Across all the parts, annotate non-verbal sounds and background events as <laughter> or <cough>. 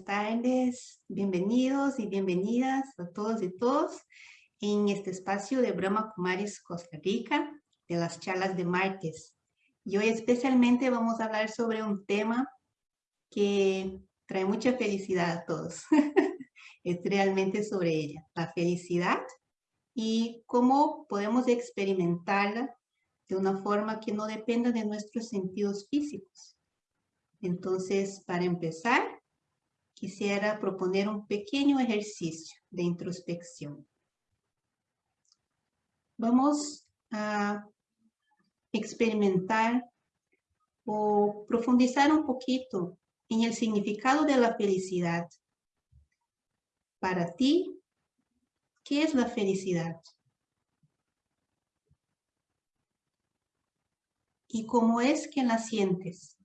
buenas tardes, bienvenidos y bienvenidas a todos y todos en este espacio de Brahma Kumaris Costa Rica, de las charlas de martes. Y hoy especialmente vamos a hablar sobre un tema que trae mucha felicidad a todos. <laughs> es realmente sobre ella, la felicidad y cómo podemos experimentarla de una forma que no dependa de nuestros sentidos físicos. Entonces, para empezar, quisiera proponer un pequeño ejercicio de introspección. Vamos a experimentar o profundizar un poquito en el significado de la felicidad. Para ti, ¿qué es la felicidad? ¿Y cómo es que la sientes?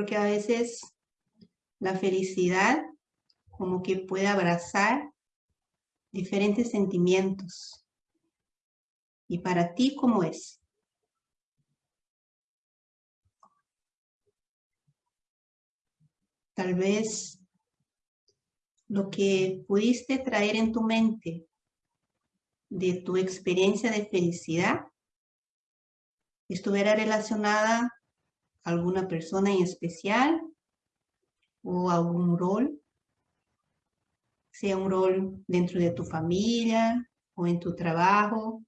Porque a veces la felicidad como que puede abrazar diferentes sentimientos. ¿Y para ti cómo es? Tal vez lo que pudiste traer en tu mente de tu experiencia de felicidad estuviera relacionada alguna persona en especial o algún rol, sea un rol dentro de tu familia o en tu trabajo,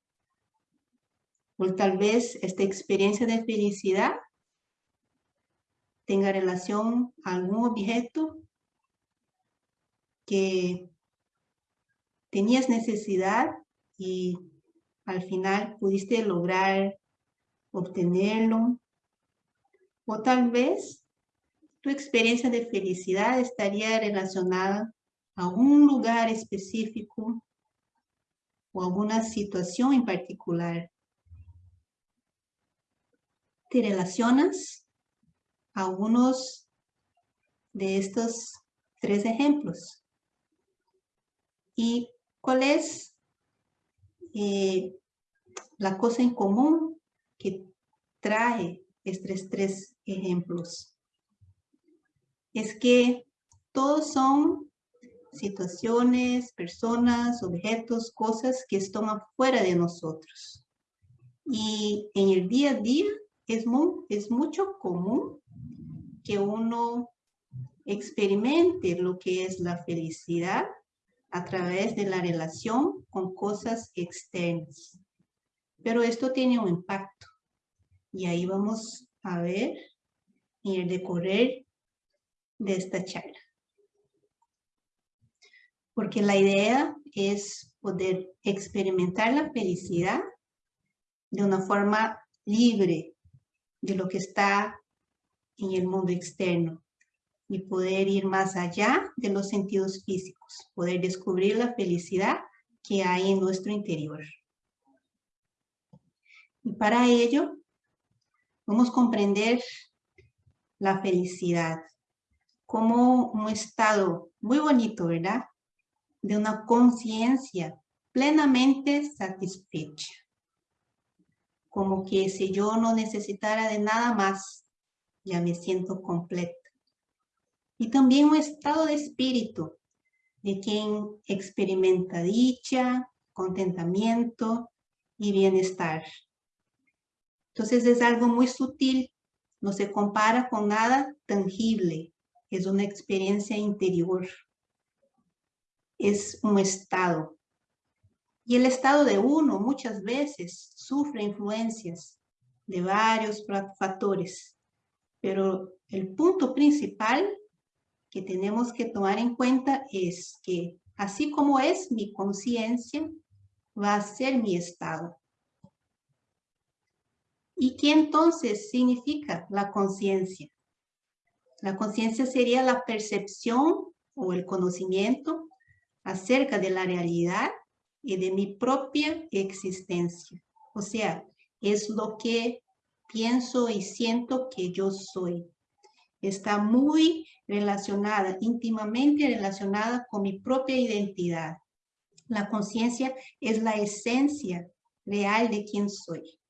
o tal vez esta experiencia de felicidad tenga relación a algún objeto que tenías necesidad y al final pudiste lograr obtenerlo o tal vez tu experiencia de felicidad estaría relacionada a un lugar específico o alguna situación en particular. ¿Te relacionas a algunos de estos tres ejemplos? ¿Y cuál es eh, la cosa en común que trae estos tres ejemplos. Es que todos son situaciones, personas, objetos, cosas que están afuera de nosotros. Y en el día a día es, muy, es mucho común que uno experimente lo que es la felicidad a través de la relación con cosas externas. Pero esto tiene un impacto. Y ahí vamos a ver el decorrer de esta charla. Porque la idea es poder experimentar la felicidad de una forma libre de lo que está en el mundo externo y poder ir más allá de los sentidos físicos, poder descubrir la felicidad que hay en nuestro interior. Y para ello Vamos a comprender la felicidad como un estado muy bonito, ¿verdad? De una conciencia plenamente satisfecha. Como que si yo no necesitara de nada más, ya me siento completa. Y también un estado de espíritu de quien experimenta dicha, contentamiento y bienestar. Entonces es algo muy sutil, no se compara con nada tangible, es una experiencia interior, es un estado. Y el estado de uno muchas veces sufre influencias de varios factores, pero el punto principal que tenemos que tomar en cuenta es que así como es mi conciencia, va a ser mi estado. ¿Y qué entonces significa la conciencia? La conciencia sería la percepción o el conocimiento acerca de la realidad y de mi propia existencia. O sea, es lo que pienso y siento que yo soy. Está muy relacionada, íntimamente relacionada con mi propia identidad. La conciencia es la esencia real de quién soy.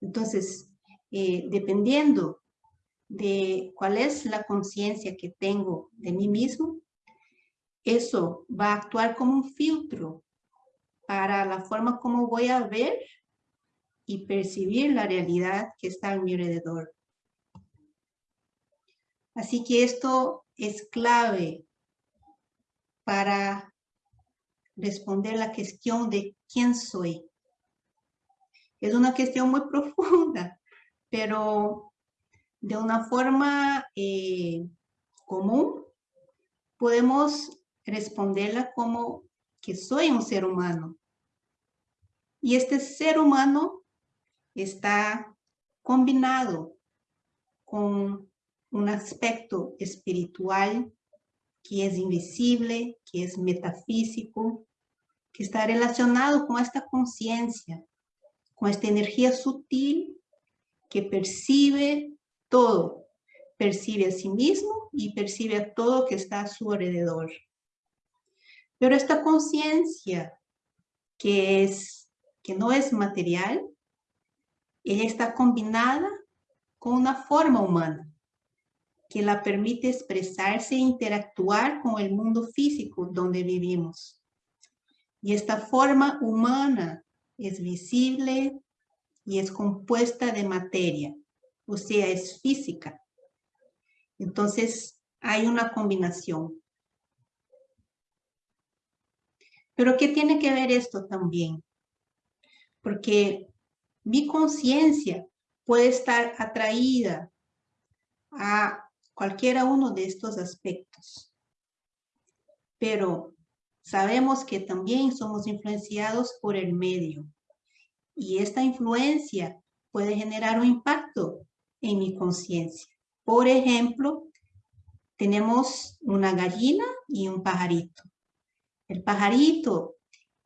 Entonces, eh, dependiendo de cuál es la conciencia que tengo de mí mismo, eso va a actuar como un filtro para la forma como voy a ver y percibir la realidad que está a mi alrededor. Así que esto es clave para responder la cuestión de quién soy. Es una cuestión muy <laughs> profunda, pero de una forma eh, común podemos responderla como que soy un ser humano. Y este ser humano está combinado con un aspecto espiritual que es invisible, que es metafísico, que está relacionado con esta conciencia, con esta energía sutil que percibe todo, percibe a sí mismo y percibe a todo que está a su alrededor. Pero esta conciencia que, es, que no es material, ella está combinada con una forma humana que la permite expresarse e interactuar con el mundo físico donde vivimos. Y esta forma humana es visible y es compuesta de materia, o sea, es física. Entonces, hay una combinación. Pero ¿qué tiene que ver esto también? Porque mi conciencia puede estar atraída a cualquiera uno de estos aspectos. Pero sabemos que también somos influenciados por el medio. Y esta influencia puede generar un impacto en mi conciencia. Por ejemplo, tenemos una gallina y un pajarito. El pajarito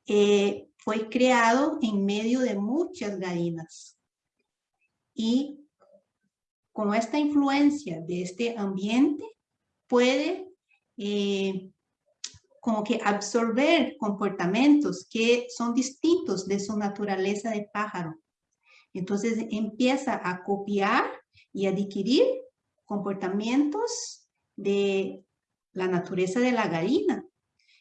eh, fue creado en medio de muchas gallinas. Y con esta influencia de este ambiente, puede eh, como que absorber comportamientos que son distintos de su naturaleza de pájaro. Entonces empieza a copiar y adquirir comportamientos de la naturaleza de la gallina.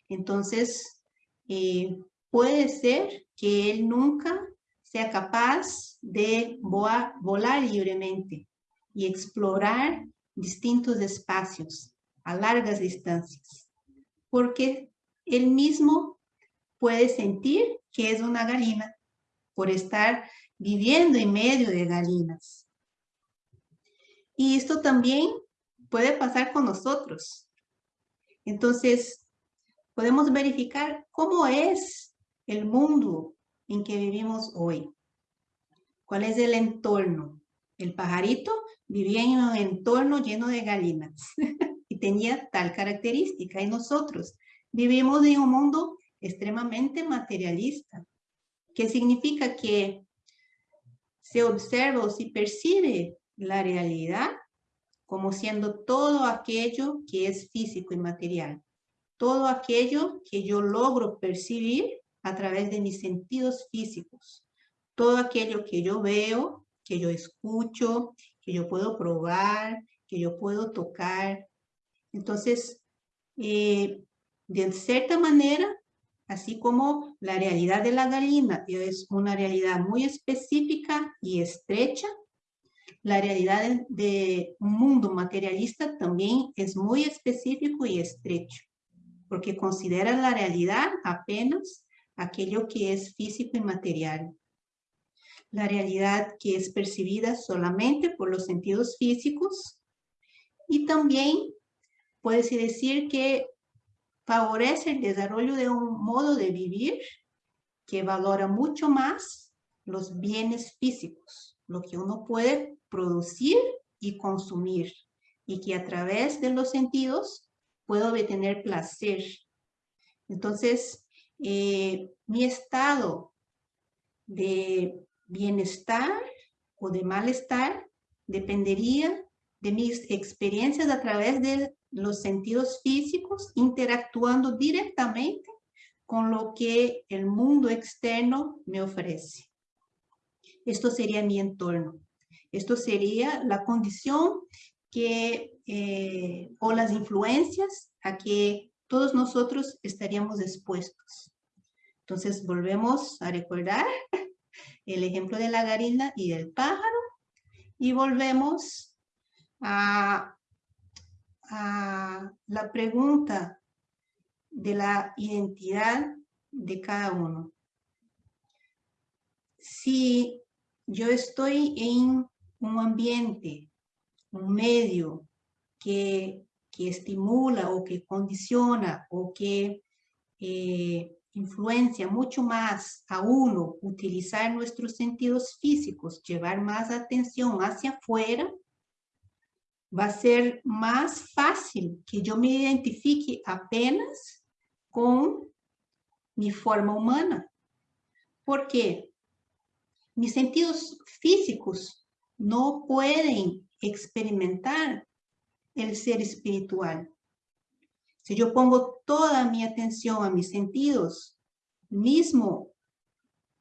Entonces, eh, puede ser que él nunca sea capaz de volar libremente y explorar distintos espacios a largas distancias porque él mismo puede sentir que es una gallina por estar viviendo en medio de gallinas. Y esto también puede pasar con nosotros. Entonces, podemos verificar cómo es el mundo en que vivimos hoy. ¿Cuál es el entorno? El pajarito vivía en un entorno lleno de gallinas. <laughs> tenía tal característica. Y nosotros vivimos en un mundo extremadamente materialista, que significa que se observa o se percibe la realidad como siendo todo aquello que es físico y material. Todo aquello que yo logro percibir a través de mis sentidos físicos. Todo aquello que yo veo, que yo escucho, que yo puedo probar, que yo puedo tocar, entonces, eh, de cierta manera, así como la realidad de la gallina es una realidad muy específica y estrecha, la realidad de, un mundo materialista también es muy específico y estrecho, porque considera la realidad apenas aquello que es físico y material. La realidad que es percibida solamente por los sentidos físicos y también puede decir que favorece el desarrollo de un modo de vivir que valora mucho más los bienes físicos, lo que uno puede producir y consumir, y que a través de los sentidos puedo obtener placer. Entonces, eh, mi estado de bienestar o de malestar dependería de mis experiencias a través de los sentidos físicos interactuando directamente con lo que el mundo externo me ofrece. Esto sería mi entorno. Esto sería la condición que, eh, o las influencias a que todos nosotros estaríamos expuestos. Entonces volvemos a recordar <laughs> el ejemplo de la garina y del pájaro y volvemos a, a la pregunta de la identidad de cada uno. Si yo estoy en un ambiente, un medio que, estimula o que condiciona o que eh, influencia mucho más a uno utilizar nuestros sentidos físicos, llevar más atención hacia afuera, va a ser más fácil que yo me identifique apenas con mi forma humana. ¿Por qué? Mis sentidos físicos no pueden experimentar el ser espiritual. Si yo pongo toda mi atención a mis sentidos, mismo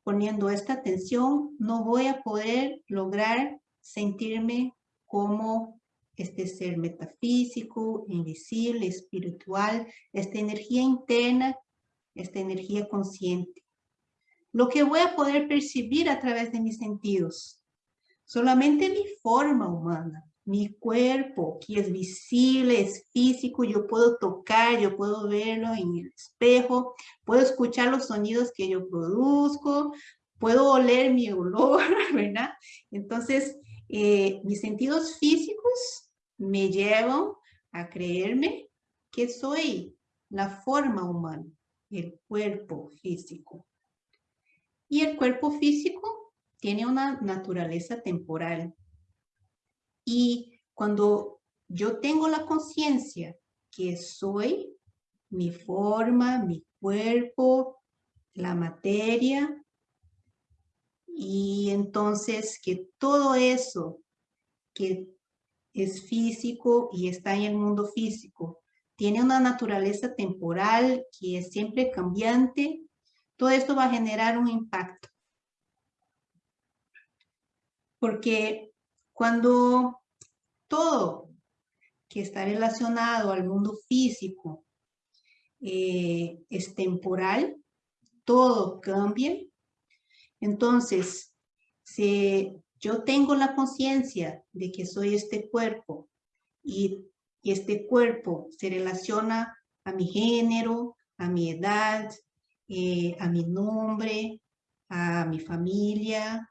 poniendo esta atención, no voy a poder lograr sentirme como este ser metafísico, invisible, espiritual, esta energía interna, esta energía consciente. Lo que voy a poder percibir a través de mis sentidos, solamente mi forma humana, mi cuerpo, que es visible, es físico, yo puedo tocar, yo puedo verlo en el espejo, puedo escuchar los sonidos que yo produzco, puedo oler mi olor, <laughs> ¿verdad? Entonces, eh, mis sentidos físicos me llevan a creerme que soy la forma humana, el cuerpo físico. Y el cuerpo físico tiene una naturaleza temporal, y cuando yo tengo la conciencia que soy mi forma, mi cuerpo, la materia, y entonces que todo eso que es físico y está en el mundo físico, tiene una naturaleza temporal que es siempre cambiante, todo esto va a generar un impacto. Porque cuando todo que está relacionado al mundo físico eh, es temporal, todo cambia. Entonces, si yo tengo la conciencia de que soy este cuerpo y este cuerpo se relaciona a mi género, a mi edad, eh, a mi nombre, a mi familia,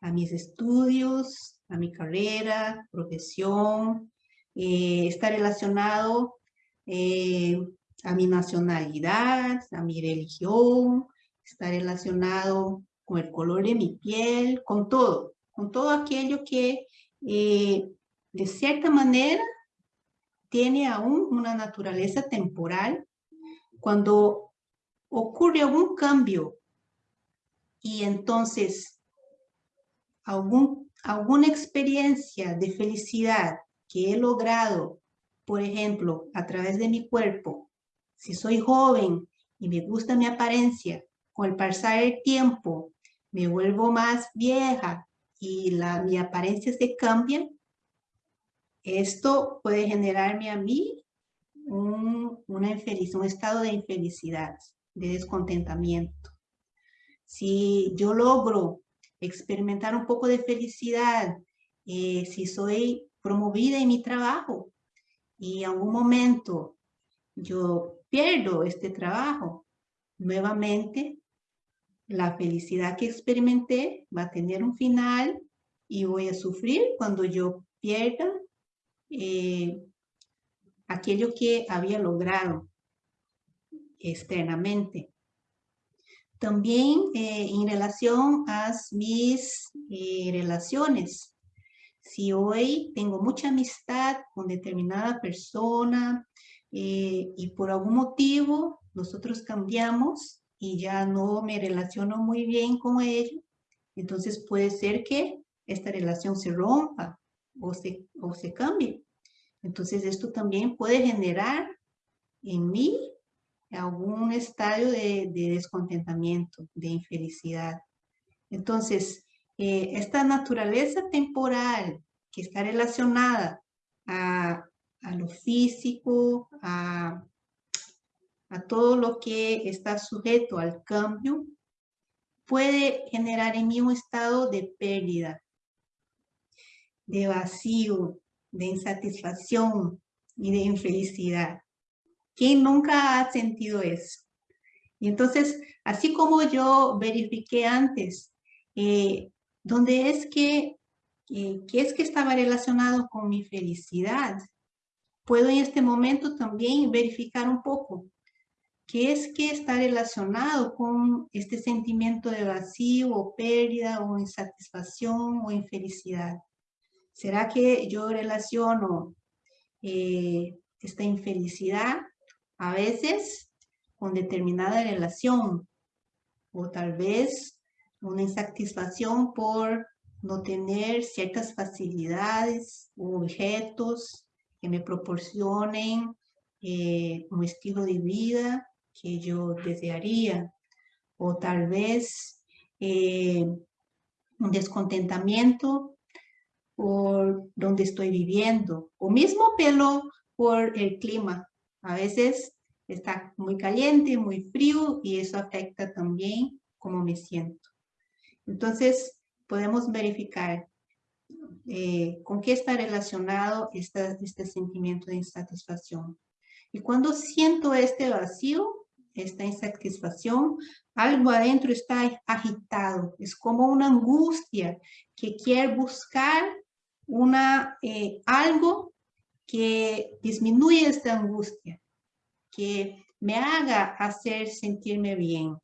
a mis estudios, a mi carrera, profesión, eh, está relacionado eh, a mi nacionalidad, a mi religión, está relacionado con el color de mi piel, con todo, con todo aquello que eh, de cierta manera tiene aún una naturaleza temporal. Cuando ocurre algún cambio y entonces algún alguna experiencia de felicidad que he logrado, por ejemplo, a través de mi cuerpo, si soy joven y me gusta mi apariencia, con el pasar del tiempo me vuelvo más vieja y la, mi apariencia se cambia, esto puede generarme a mí un, una un estado de infelicidad, de descontentamiento. Si yo logro experimentar un poco de felicidad, eh, si soy promovida en mi trabajo y en algún momento yo pierdo este trabajo, nuevamente la felicidad que experimenté va a tener un final y voy a sufrir cuando yo pierda eh, aquello que había logrado externamente. También eh, en relación a mis eh, relaciones. Si hoy tengo mucha amistad con determinada persona y por algún motivo nosotros cambiamos y ya no me relaciono muy bien con ella, entonces puede ser que esta relación se rompa o se, o se cambie. Entonces esto también puede generar en mí algún estadio de, descontentamiento, de infelicidad. Entonces, eh, esta naturaleza temporal que está relacionada a, lo físico, a, a todo lo que está sujeto al cambio, puede generar en mí un estado de pérdida, de vacío, de insatisfacción y de infelicidad. ¿Quién nunca ha sentido eso? Y entonces, así como yo verifiqué antes, eh, donde es que, eh, ¿qué es que estaba relacionado con mi felicidad? Puedo en este momento también verificar un poco qué es que está relacionado con este sentimiento de vacío o pérdida o insatisfacción o infelicidad. ¿Será que yo relaciono eh, esta infelicidad a veces con determinada relación o tal vez una insatisfacción por no tener ciertas facilidades o objetos que me proporcionen eh, un estilo de vida que yo desearía o tal vez eh, un descontentamiento por donde estoy viviendo o mismo pelo por el clima. A veces está muy caliente, muy frío y eso afecta también cómo me siento. Entonces, podemos verificar eh, con qué está relacionado este sentimiento de insatisfacción. Y cuando siento este vacío, esta insatisfacción, algo adentro está agitado. Es como una angustia que quiere buscar una, eh, algo que disminuye esta angustia, que me haga hacer sentirme bien.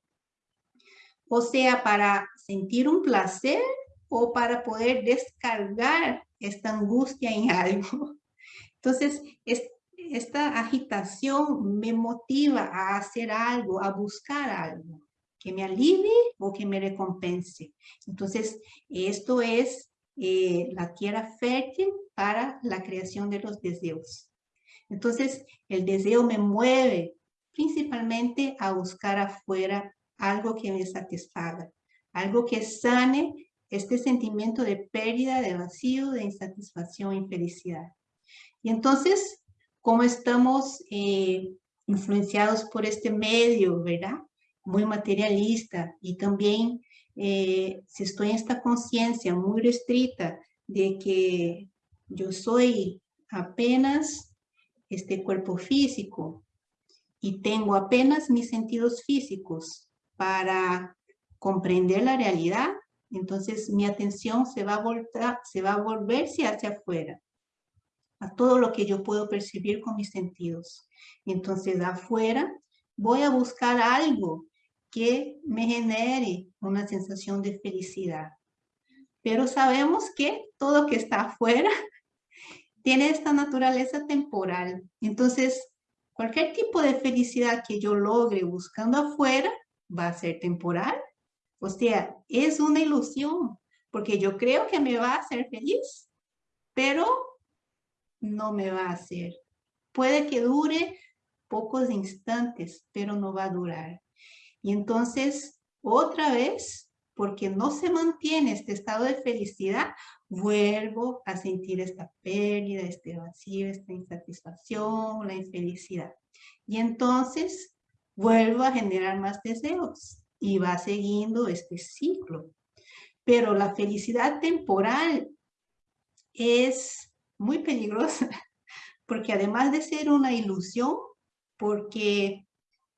O sea, para sentir un placer o para poder descargar esta angustia en <laughs> algo. Entonces, esta agitación me motiva a hacer algo, a buscar algo que me alivie o que me recompense. Entonces, esto es eh, la tierra fértil para la creación de los deseos. Entonces, el deseo me mueve principalmente a buscar afuera algo que me satisfaga, algo que sane este sentimiento de pérdida, de vacío, de insatisfacción, infelicidad. Y entonces, como estamos eh, influenciados por este medio, ¿verdad? Muy materialista y también eh, si estoy en esta conciencia muy restrita de que yo soy apenas este cuerpo físico y tengo apenas mis sentidos físicos para comprender la realidad, entonces mi atención se va a, volver, se va a volverse hacia afuera, a todo lo que yo puedo percibir con mis sentidos. Entonces afuera voy a buscar algo que me genere una sensación de felicidad. Pero sabemos que todo que está afuera <laughs> tiene esta naturaleza temporal. Entonces, cualquier tipo de felicidad que yo logre buscando afuera va a ser temporal. O sea, es una ilusión, porque yo creo que me va a hacer feliz, pero no me va a hacer. Puede que dure pocos instantes, pero no va a durar. Y entonces, otra vez, porque no se mantiene este estado de felicidad, vuelvo a sentir esta pérdida, este vacío, esta insatisfacción, la infelicidad. Y entonces vuelvo a generar más deseos y va siguiendo este ciclo. Pero la felicidad temporal es muy peligrosa <laughs> porque además de ser una ilusión, porque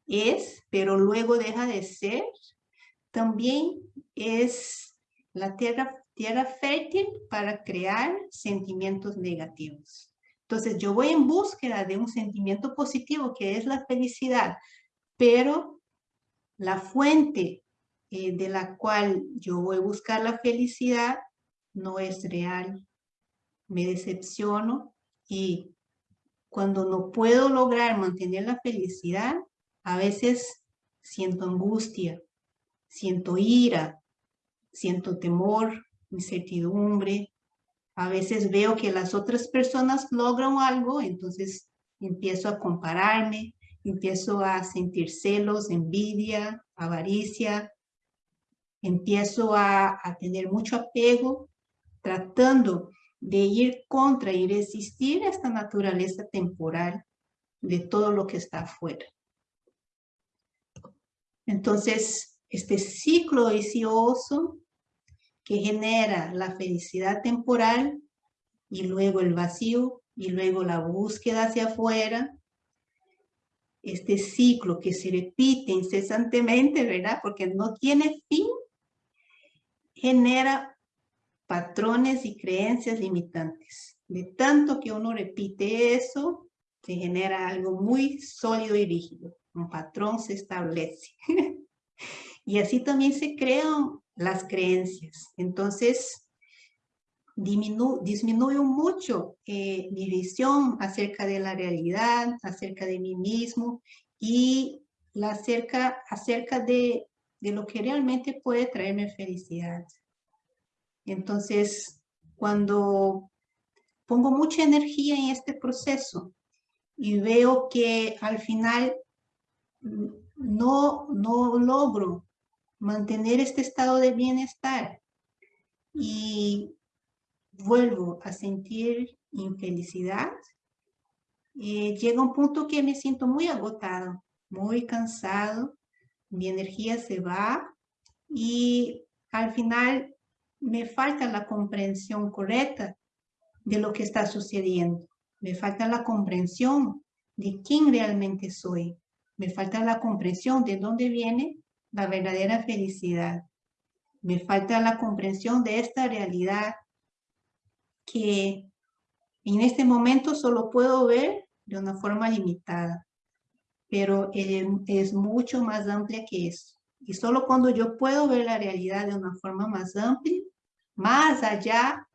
es, pero luego deja de ser, también es la tierra, tierra fértil para crear sentimientos negativos. Entonces yo voy en búsqueda de un sentimiento positivo que es la felicidad, pero la fuente eh, de la cual yo voy a buscar la felicidad no es real. Me decepciono y cuando no puedo lograr mantener la felicidad, a veces siento angustia, siento ira, siento temor, incertidumbre. A veces veo que las otras personas logran algo, entonces empiezo a compararme, empiezo a sentir celos, envidia, avaricia, empiezo a, a tener mucho apego, tratando de ir contra y resistir esta naturaleza temporal de todo lo que está afuera. Entonces, este ciclo vicioso que genera la felicidad temporal y luego el vacío y luego la búsqueda hacia afuera, este ciclo que se repite incesantemente, ¿verdad? Porque no tiene fin, genera patrones y creencias limitantes. De tanto que uno repite eso, se genera algo muy sólido y rígido. Un patrón se establece. <laughs> y así también se crean las creencias. Entonces, disminuye mucho eh, mi visión acerca de la realidad, acerca de mí mismo y la acerca, acerca de, de lo que realmente puede traerme felicidad. Entonces, cuando pongo mucha energía en este proceso y veo que al final no, no logro mantener este estado de bienestar y vuelvo a sentir infelicidad, eh, llega un punto que me siento muy agotado, muy cansado, mi energía se va y al final me falta la comprensión correcta de lo que está sucediendo. Me falta la comprensión de quién realmente soy. Me falta la comprensión de dónde viene la verdadera felicidad. Me falta la comprensión de esta realidad que en este momento solo puedo ver de una forma limitada, pero es mucho más amplia que eso. Y solo cuando yo puedo ver la realidad de una forma más amplia, más allá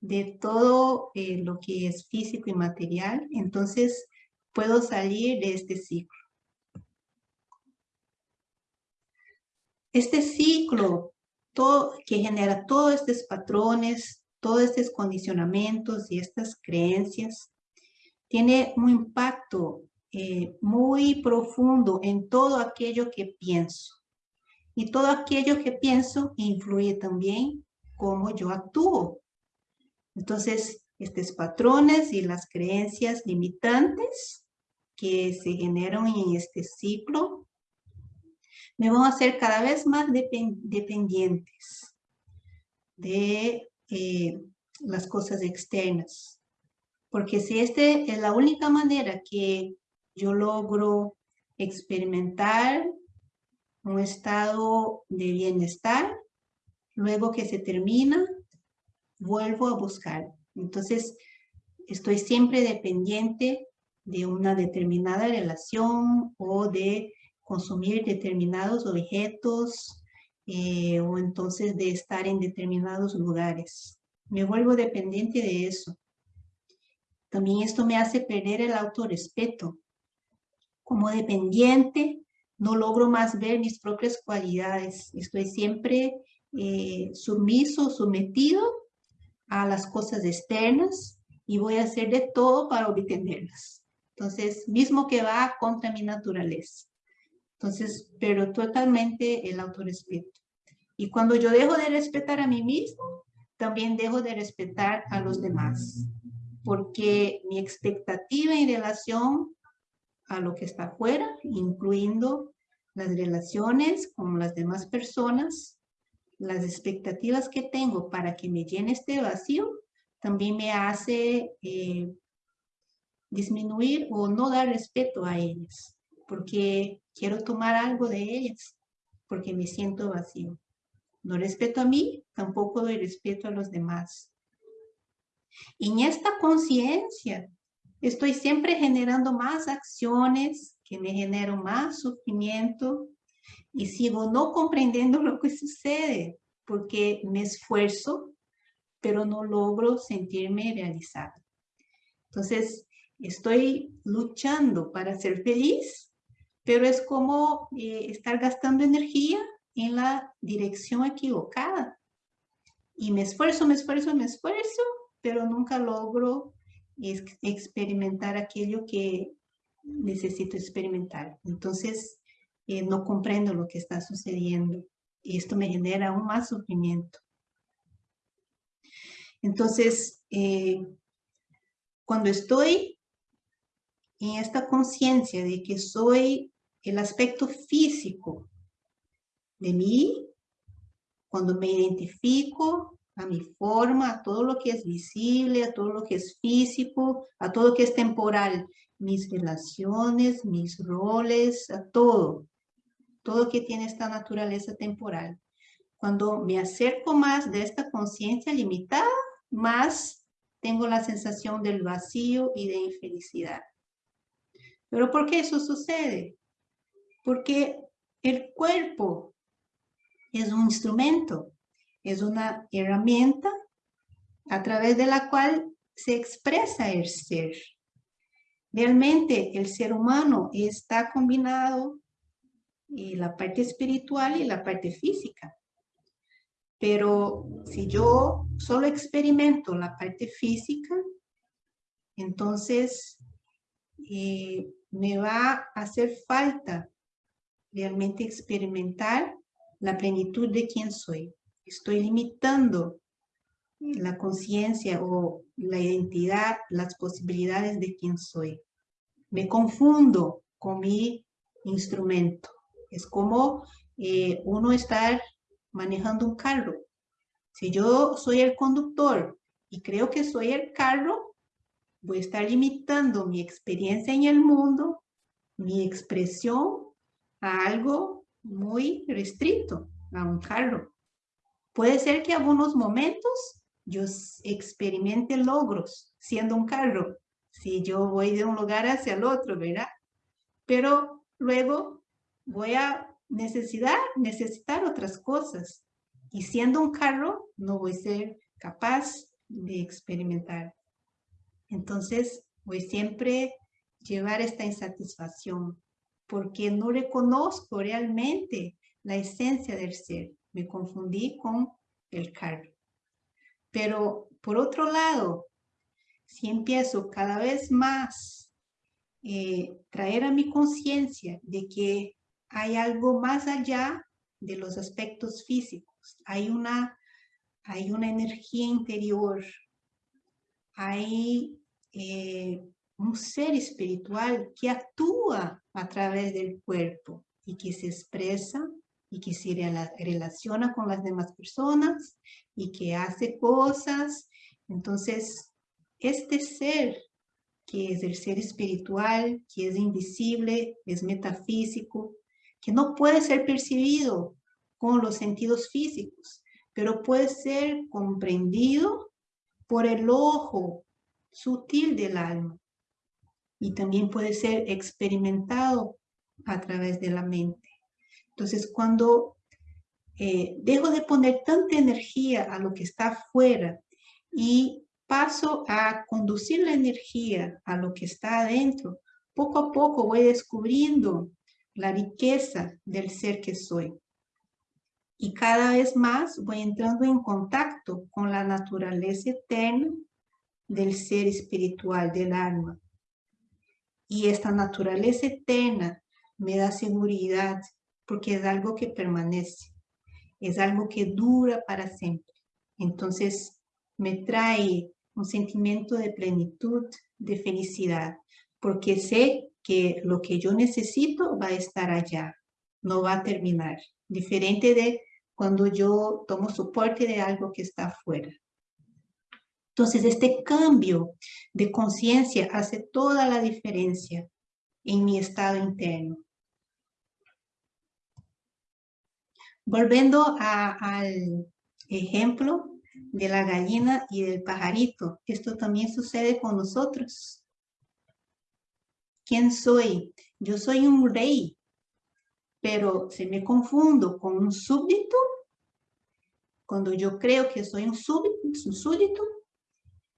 de todo eh, lo que es físico y material, entonces puedo salir de este ciclo. Este ciclo que genera todos estos patrones, todos estos condicionamientos y estas creencias, tiene un impacto eh, muy profundo en todo aquello que pienso. Y todo aquello que pienso influye también cómo yo actúo. Entonces, estos patrones y las creencias limitantes que se generan en este ciclo me van a hacer cada vez más dependientes de eh, las cosas externas. Porque si esta es la única manera que yo logro experimentar un estado de bienestar, luego que se termina, vuelvo a buscar. Entonces, estoy siempre dependiente de una determinada relación o de consumir determinados objetos eh, o entonces de estar en determinados lugares. Me vuelvo dependiente de eso. También esto me hace perder el autorrespeto. Como dependiente, no logro más ver mis propias cualidades. Estoy siempre eh, sumiso, sometido a las cosas externas y voy a hacer de todo para obtenerlas. Entonces, mismo que va contra mi naturaleza. Entonces, pero totalmente el autorrespeto. Y cuando yo dejo de respetar a mí mismo, también dejo de respetar a los demás. Porque mi expectativa en relación a lo que está afuera, incluyendo las relaciones con las demás personas, las expectativas que tengo para que me llene este vacío, también me hace eh, disminuir o no dar respeto a ellas, porque quiero tomar algo de ellas, porque me siento vacío. No respeto a mí, tampoco doy respeto a los demás. Y en esta conciencia, estoy siempre generando más acciones que me generan más sufrimiento y sigo no comprendiendo <laughs> lo que sucede porque me esfuerzo, pero no logro sentirme realizada. Entonces, estoy luchando para ser feliz, pero es como eh, estar gastando energía en la dirección equivocada. Y me esfuerzo, me esfuerzo, me esfuerzo, pero nunca logro experimentar aquello que necesito experimentar. Entonces, eh, no comprendo lo que está sucediendo y esto me genera aún más sufrimiento. Entonces, eh, cuando estoy en esta conciencia de que soy el aspecto físico de mí, cuando me identifico a mi forma, a todo lo que es visible, a todo lo que es físico, a todo lo que es temporal, mis relaciones, mis roles, a todo, todo que tiene esta naturaleza temporal. Cuando me acerco más de esta conciencia limitada, más tengo la sensación del vacío y de infelicidad. ¿Pero por qué eso sucede? Porque el cuerpo es un instrumento, es una herramienta a través de la cual se expresa el ser. Realmente el ser humano está combinado en la parte espiritual y la parte física. Pero si yo solo experimento la parte física, entonces eh, me va a hacer falta realmente experimentar la plenitud de quién soy. Estoy limitando la conciencia o la identidad, las posibilidades de quién soy. Me confundo con mi instrumento. Es como eh, uno estar manejando un carro. Si yo soy el conductor y creo que soy el carro, voy a estar limitando mi experiencia en el mundo, mi expresión a algo muy restricto, a un carro. Puede ser que algunos momentos yo experimente logros siendo un carro, si yo voy de un lugar hacia el otro, ¿verdad? Pero luego voy a necesitar, necesitar otras cosas. Y siendo un carro, no voy a ser capaz de experimentar. Entonces, voy siempre llevar esta insatisfacción porque no reconozco realmente la esencia del ser. Me confundí con el carro. Pero por otro lado, si empiezo cada vez más eh, traer a mi conciencia de que hay algo más allá de los aspectos físicos. Hay una, hay una energía interior, hay eh, un ser espiritual que actúa a través del cuerpo y que se expresa y que se relaciona con las demás personas y que hace cosas. Entonces, este ser que es el ser espiritual, que es invisible, es metafísico, que no puede ser percibido con los sentidos físicos, pero puede ser comprendido por el ojo sutil del alma y también puede ser experimentado a través de la mente. Entonces, cuando eh, dejo de poner tanta energía a lo que está afuera y paso a conducir la energía a lo que está adentro, poco a poco voy descubriendo la riqueza del ser que soy. Y cada vez más voy entrando en contacto con la naturaleza eterna del ser espiritual, del alma. Y esta naturaleza eterna me da seguridad porque es algo que permanece, es algo que dura para siempre. Entonces me trae un sentimiento de plenitud, de felicidad, porque sé que lo que yo necesito va a estar allá, no va a terminar. Diferente de cuando yo tomo soporte de algo que está afuera. Entonces, este cambio de conciencia hace toda la diferencia en mi estado interno. Volviendo al ejemplo de la gallina y del pajarito, esto también sucede con nosotros. ¿Quién soy? Yo soy un rey, pero se me confundo con un súbdito. Cuando yo creo que soy un súbdito,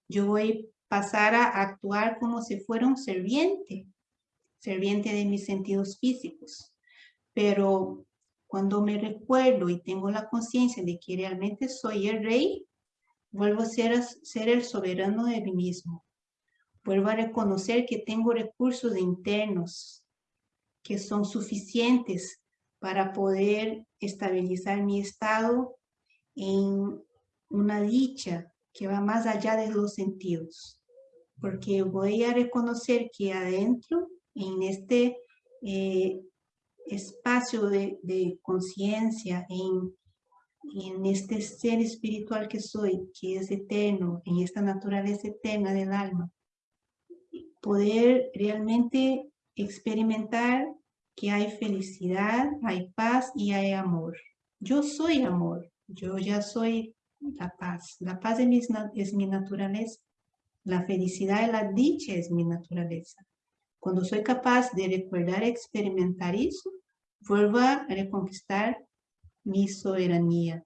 yo voy a pasar a actuar como si fuera un serviente, serviente de mis sentidos físicos. Pero cuando me recuerdo y tengo la conciencia de que realmente soy el rey, vuelvo a ser, ser el soberano de mí mismo. Vuelvo a reconocer que tengo recursos internos que son suficientes para poder estabilizar mi estado en una dicha que va más allá de los sentidos, porque voy a reconocer que adentro, en este eh, espacio de, conciencia, en, en este ser espiritual que soy, que es eterno, en esta naturaleza eterna del alma, poder realmente experimentar que hay felicidad, hay paz y hay amor. Yo soy amor, yo ya soy la paz. La paz es mi, es mi naturaleza. La felicidad y la dicha es mi naturaleza. Cuando soy capaz de recordar experimentar eso, vuelvo a reconquistar mi soberanía.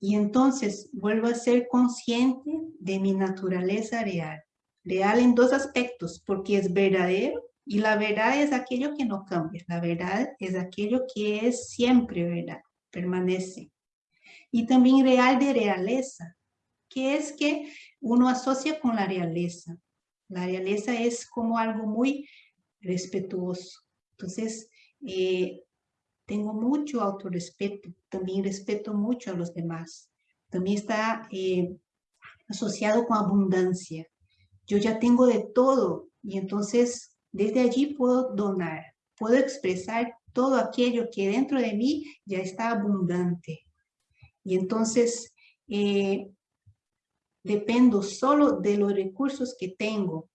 Y entonces vuelvo a ser consciente de mi naturaleza real. Real en dos aspectos, porque es verdadero y la verdad es aquello que no cambia. La verdad es aquello que es siempre verdad, permanece. Y también real de realeza, que es que uno asocia con la realeza. La realeza es como algo muy respetuoso. Entonces, eh, tengo mucho autorrespeto, también respeto mucho a los demás. También está eh, asociado con abundancia. Yo ya tengo de todo y entonces desde allí puedo donar, puedo expresar todo aquello que dentro de mí ya está abundante. Y entonces eh, dependo solo de los recursos que tengo.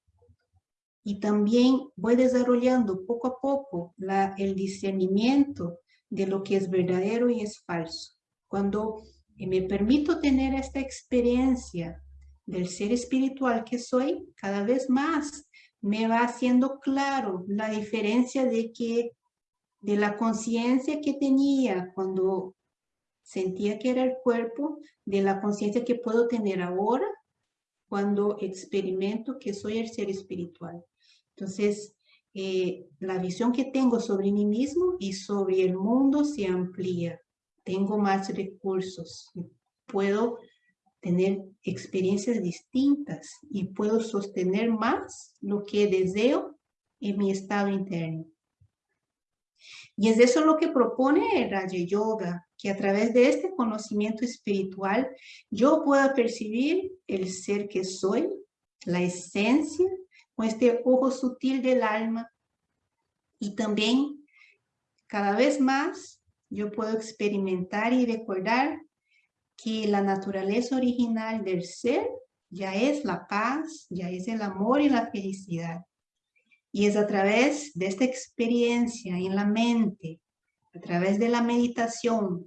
Y también voy desarrollando poco a poco el discernimiento de lo que es verdadero y es falso. Cuando me permito tener esta experiencia del ser espiritual que soy, cada vez más me va haciendo claro la diferencia de que de la conciencia que tenía cuando sentía que era el cuerpo, de la conciencia que puedo tener ahora cuando experimento que soy el ser espiritual. Entonces, eh, la visión que tengo sobre mí mismo y sobre el mundo se amplía. Tengo más recursos. Puedo tener experiencias distintas y puedo sostener más lo que deseo en mi estado interno. Y es eso lo que propone el Raja Yoga, que a través de este conocimiento espiritual yo pueda percibir el ser que soy, la esencia, con este ojo sutil del alma. Y también, cada vez más, yo puedo experimentar y recordar que la naturaleza original del ser ya es la paz, ya es el amor y la felicidad. Y es a través de esta experiencia en la mente, a través de la meditación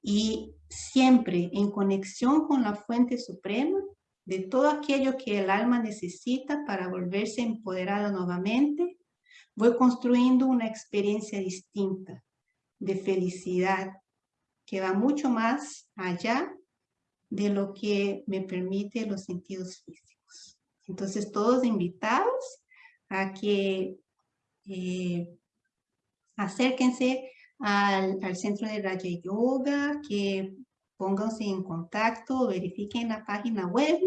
y siempre en conexión con la fuente suprema de todo aquello que el alma necesita para volverse empoderada nuevamente, voy construyendo una experiencia distinta de felicidad, que va mucho más allá de lo que me permite los sentidos físicos. Entonces, todos invitados a que eh, acérquense al, al, centro de Raja Yoga, que pónganse en contacto, verifiquen la página web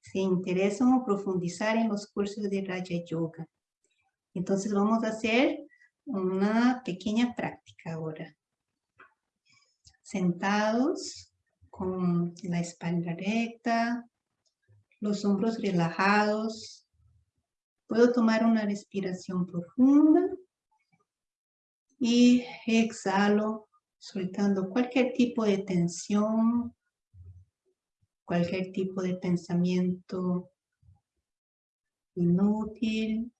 si interesan profundizar en los cursos de Raja Yoga. Entonces vamos a hacer una pequeña práctica ahora sentados con la espalda recta, los hombros relajados. Puedo tomar una respiración profunda y exhalo soltando cualquier tipo de tensión, cualquier tipo de pensamiento inútil.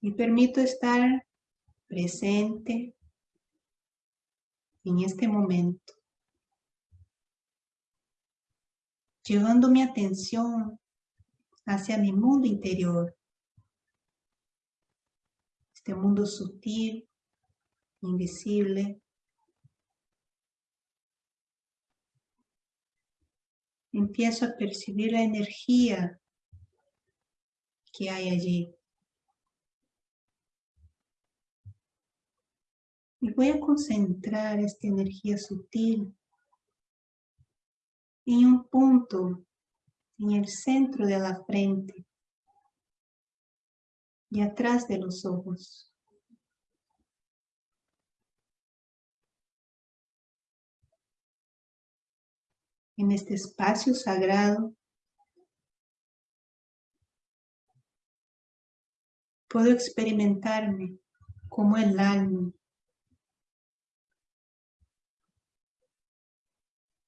Y permito estar presente en este momento, llevando mi atención hacia mi mundo interior, este mundo sutil, invisible, empiezo a percibir la energía que hay allí. Y voy a concentrar esta energía sutil en un punto en el centro de la frente y atrás de los ojos. En este espacio sagrado puedo experimentarme como el alma,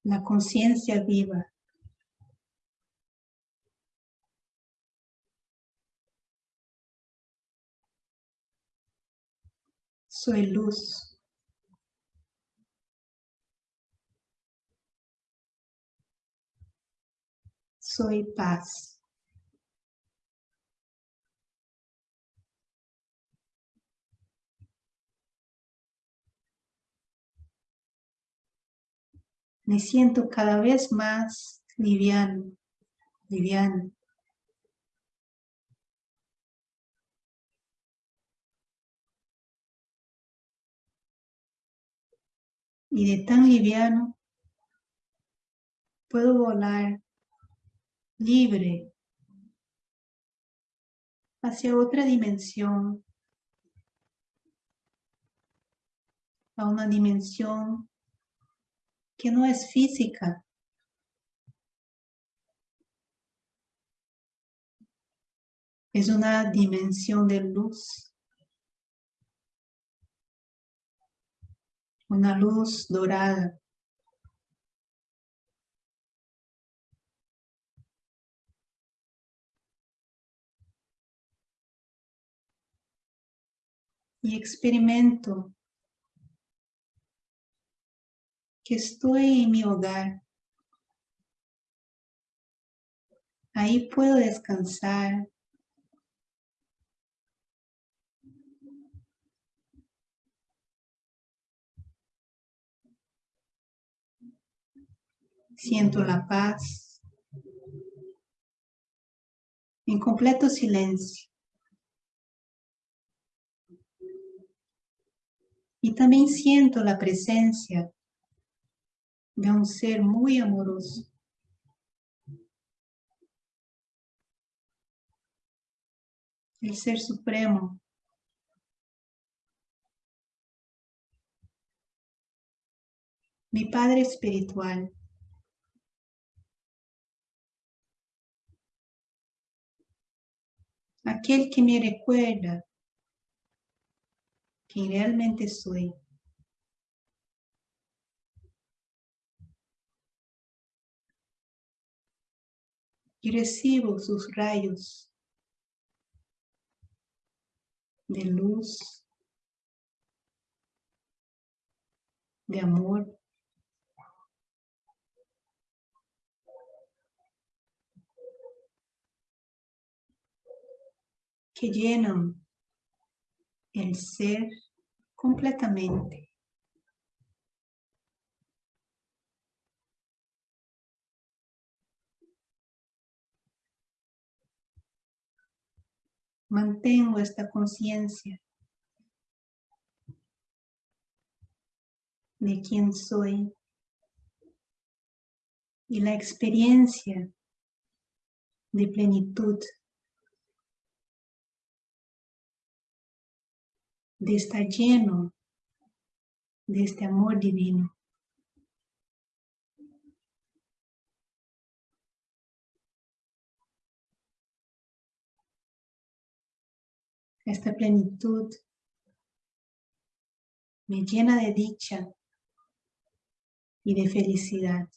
la conciencia viva. Soy luz. Soy paz. Me siento cada vez más liviano, liviano. Y de tan liviano puedo volar libre hacia otra dimensión, a una dimensión que no es física. Es una dimensión de luz. Una luz dorada. Y experimento que estoy en mi hogar. Ahí puedo descansar. Siento la paz en completo silencio. Y también siento la presencia de un ser muy amoroso. El Ser Supremo. Mi Padre Espiritual. Aquel que me recuerda quién realmente soy. y recibo sus rayos de luz, de amor. Que llenan el ser completamente. mantengo esta conciencia de quién soy y la experiencia de plenitud de estar lleno de este amor divino. Esta plenitud me llena de dicha y de felicidad.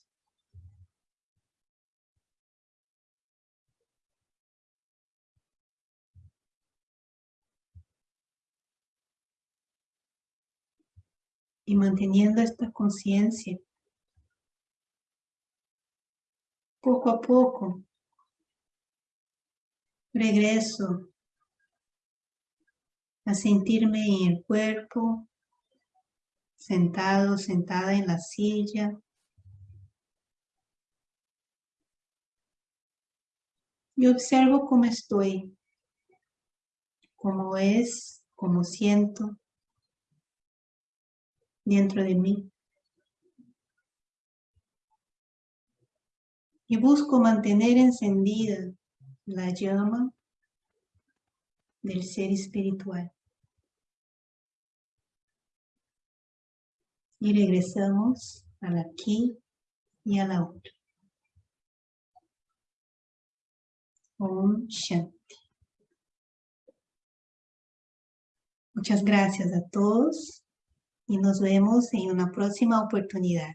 Y manteniendo esta conciencia, poco a poco, regreso a sentirme en el cuerpo, sentado, sentada en la silla. Y observo cómo estoy, cómo es, cómo siento dentro de mí. Y busco mantener encendida la llama del ser espiritual. Y regresamos al aquí y al ahora. Om Shanti. Muchas gracias a todos y nos vemos en una próxima oportunidad.